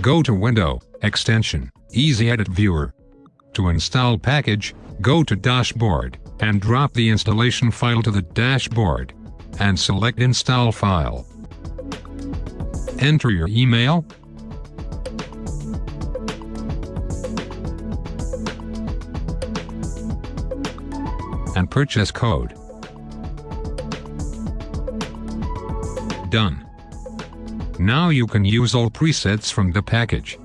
go to Window, Extension, Easy Edit Viewer. To install package, go to Dashboard, and drop the installation file to the dashboard. And select Install File. Enter your email, and purchase code. Done. Now you can use all presets from the package.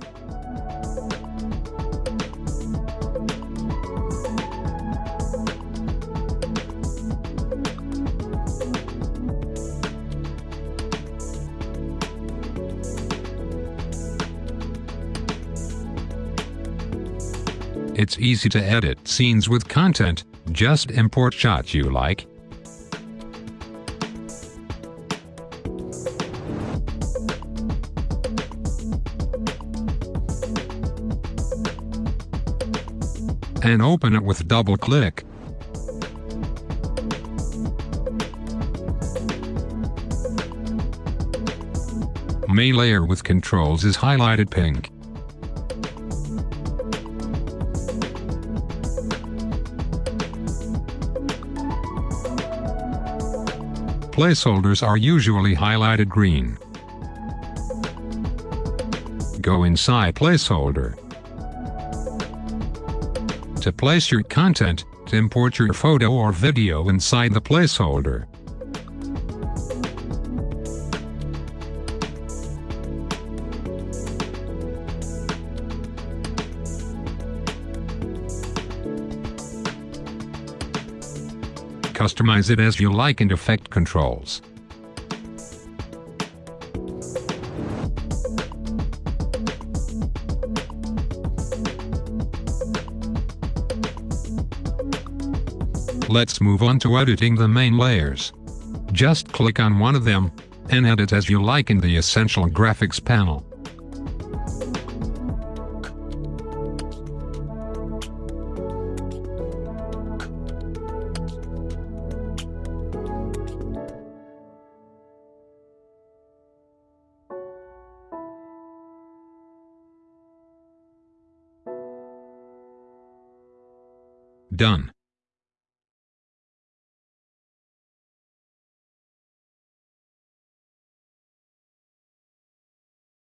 It's easy to edit scenes with content, just import shots you like. And open it with double click. Main layer with controls is highlighted pink. Placeholders are usually highlighted green. Go inside placeholder. To place your content, to import your photo or video inside the placeholder. Customize it as you like in effect controls. Let's move on to editing the main layers. Just click on one of them, and edit as you like in the Essential Graphics panel. Done.